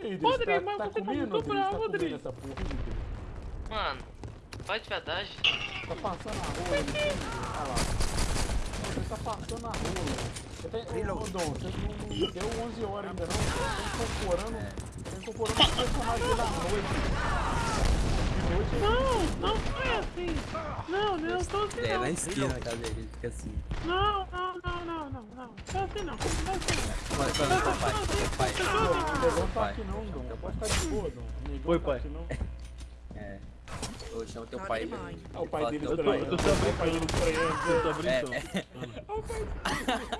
Rodrigo, mas tá você tá comendo, muito Rodrigo? bravo, Tá comendo Rodrigo. essa porra? Mano, vai de verdade. Tá passando a ali. Olha lá. Você tá passando a rola. Você tá... Ô, ô, Dom, você não, deu 11 horas ainda não. Você tá incorporando... Tá incorporando o personagem à noite. Não, não foi assim. Não, não, eu tô assim É, não. na esquina, cadê ele? Fica assim. Não, não, não, não, não, não. Tô assim não. Tô assim Vai, vai, vai, pai, pai. O negão tá Pai. aqui não, Dom. Pode ficar de boa, Dom. O negão Oi, tá pai. não. É. Ô, chama teu pai. velho. Ah, o pai dele estranho. eu tô só O pai dele estranho. Você tá É, brincando. é. Só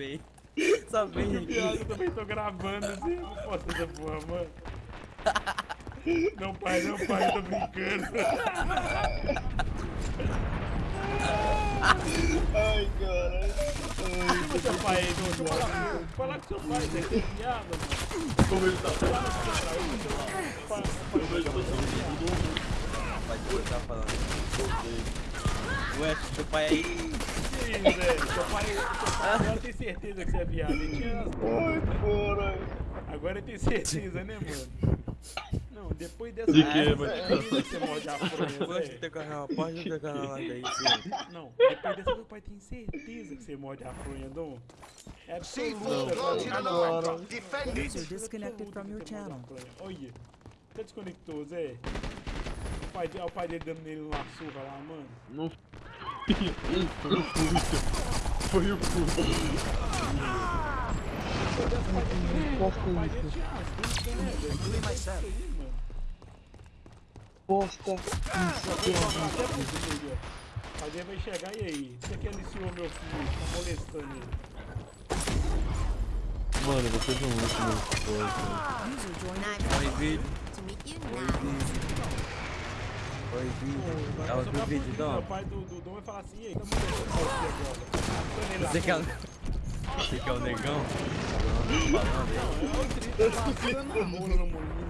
vem. Só aqui. eu também tô gravando assim, eu não posso essa porra, mano. Não, pai, não, pai, eu tô brincando. Ai, caralho. Chama seu pai aí, Dudu. Fala, com seu pai, Zé, tem piada, mano. Como ele tá Fala com seu pai, seu pai, pai, Pode ficar falando. Ué, teu pai aí. Que? Seu pai, seu pai agora tem certeza que você é viado. Ele tinha as Ai, caralho. Agora tem certeza, né, mano? Não, depois dessa De dessa mano? que você morde a fronha, Zé. ter canal, pode ter canal aí, sim. Não, depois dessa meu pai tem certeza que você morde a fronha, Dom. É absoluta. Agora. User disconnected from your channel. Olha, você desconectou, Zé? O pai, de- olha o pai dele dando nele uma surra lá, mano. Não foi o Fúvio. Foi o né, velho? Isso. Bosta. Até pro filho aí, ó. O pai dele vai chegar e aí? Você que aliciou meu filho, tá molestando ele. Mano, vocês são muito muito fortes. User joined Oi, vídeo. To meet you now. Oi, vídeo. Pra o vídeo, então. Meu pai do, do Dom vai falar assim, e tá. Arrastando ele lá Você que é o. Você que é o negão? O tá a.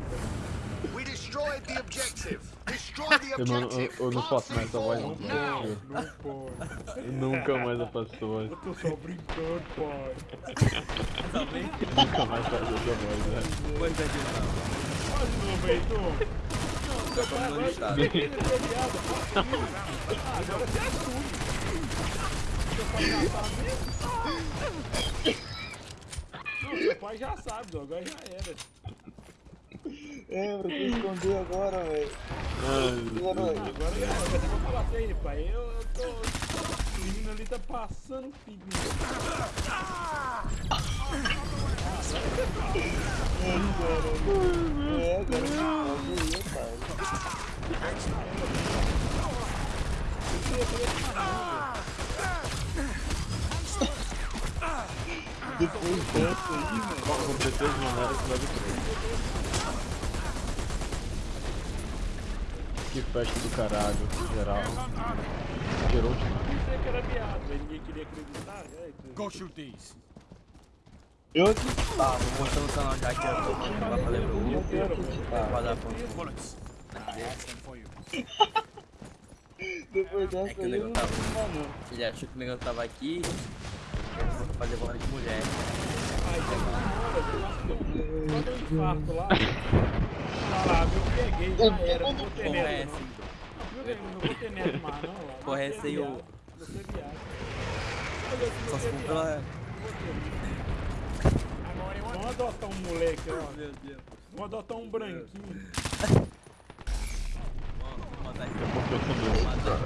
We destroyed the objective. Destroy the Eu não, eu, objective. eu não faço mais essa voz não. Não pode. eu nunca mais eu faço essa voz. Eu tô só brincando, pai. Nunca mais faço essa voz, né? Pois é. Faz de novo aí, Dom. Não, seu pai no ele. Ah, agora você assume. Seu pai já sabe. Não, seu pai já sabe. Agora já era. É, pra que esconder agora, velho. Ai, Agora, Agora já era. Eu vou falar assim aí, pai. Eu, eu tô... O menino ali tá passando figuinha. é, Depois dessa aí, mano. Com certeza não era que vai Que festa do caralho, geral. Gerou de Eu pensei que era viado, mas ninguém queria acreditar. É, Go shoot. Eu aqui. Tá, vou mostrar no canal já que eu tô mandando pra fazer pro Eu grupo. acreditar. Pra dar. Depois É dessa que o eu negão não tava. vou mais não. Ele achou que o negão tava aqui. Eu vou fazer bola de mulher. Eu eu quando eu infarto lá, falar, eu peguei, já era, não vou ter é neto assim. não. Não, viu, não vou ter neto mais não. lá. Porra, é essa aí, ô. Você é Só se é for pela. Adotar um moleque, ó. Meu Deus. Vamos adotar um branquinho. Vamos matar. Matar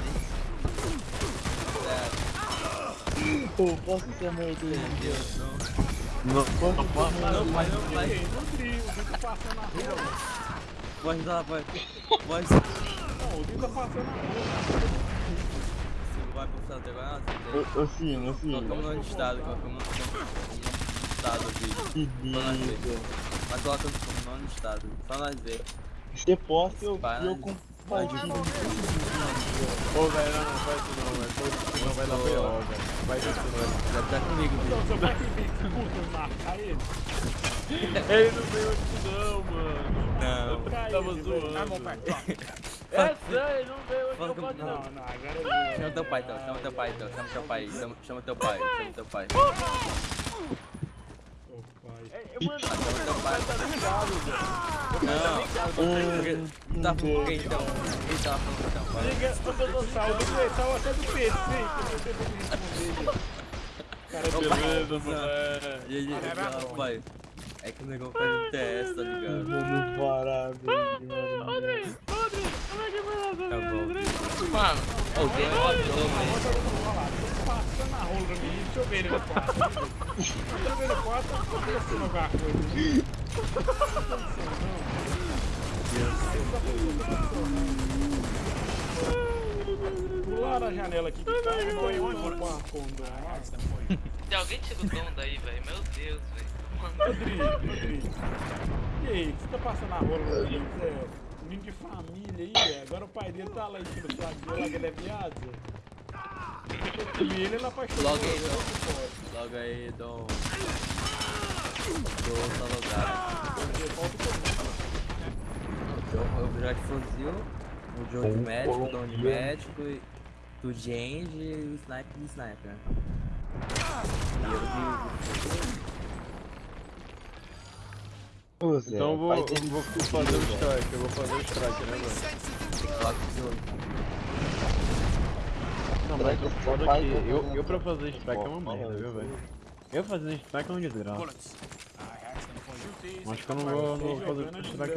ele. Pô, posso ter Meu aí? Deus, não. Não, Não, não, pai. Ei, no trio, o Vitor passando a rua. Pode dar, pode. Pode. Não, o Vitor tá passando a rua. Vai pro Santo agora? Ô, ô, Fino, Fino. Colocamos no estado, colocamos no estado Só nós ver. vida. Mas coloca no no estado. Só nós ver. Você posta eu, eu compartilho. Ô, velho, não, não faz isso não, velho. Não vai dar B.O., velho. Vai isso não, Já tá comigo, Então, viu? seu pai que que curta marcar ele. velho. Ele não veio aqui não, mano. Não. Cai Tava zoando. velho. É sério, não veio hoje, não pode não. não. Não, não, agora. Chama teu pai então, chama teu pai então, chama teu pai, chama, chama teu pai, chama teu pai. Ô, pai. É, Mano, Chama teu pai. tá ligado, velho. Não, tá por quê então? Quem falando então? Fala. Liga, doutor Sal, do Sal até do PC. Cara, Beleza, moleque. E aí, rapaz? É que o negócio faz um teste, tá ligado? Mano, mano. Rodrigo, Rodrigo, como é que foi lá, Tá bom. Mano, Ô, tem outro nome. Olha lá, tô passando a rola pra mim, deixa eu ver ele no quarto. Deixa eu ver no quarto, tô pensando alguma coisa. Pular a janela aqui que tá, se alguém tira o dom daí, velho, meu Deus, velho. Rodrigo, Rodrigo. E aí, o que você tá passando a rola pra mim? Zé? Menino de família aí, Zé. Agora o pai dele tá lá em cima do saco dele, lá que ele é viado. Ele, ele apaixonou. Logo aí, Dom. Logo aí, Dom. Dom. Eu, eu já de fuzil, o Joe de médico, o Dom de médico, o Jange e o Sniper de Sniper. E eu de... Então eu vou, vou fazer o strike, eu vou fazer o strike, né, mano? Foda é que eu, pra fazer strike é uma merda, viu, velho? Eu fazendo strike é um desgraça. Acho que eu não vou, não vou fazer strike